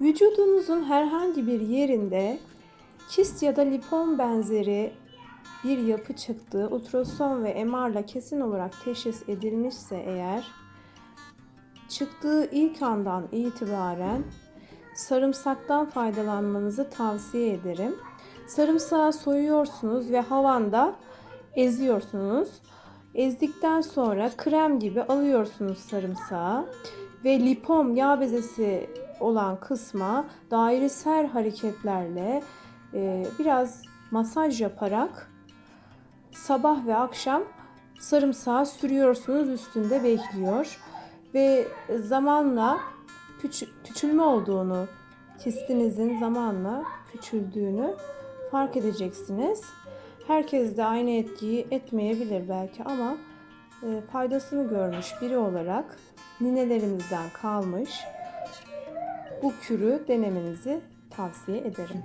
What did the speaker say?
Vücudunuzun herhangi bir yerinde kist ya da lipom benzeri bir yapı çıktığı ultrason ve MR'la kesin olarak teşhis edilmişse eğer çıktığı ilk andan itibaren sarımsaktan faydalanmanızı tavsiye ederim. Sarımsağı soyuyorsunuz ve havanda eziyorsunuz. Ezdikten sonra krem gibi alıyorsunuz sarımsağı ve lipom yağ bezesi olan kısma dairesel hareketlerle e, biraz masaj yaparak sabah ve akşam sarımsağı sürüyorsunuz üstünde bekliyor ve zamanla küç- küçülme olduğunu kistinizin zamanla küçüldüğünü fark edeceksiniz. Herkes de aynı etkiyi etmeyebilir belki ama e, faydasını görmüş biri olarak ninelerimizden kalmış bu kürü denemenizi tavsiye ederim.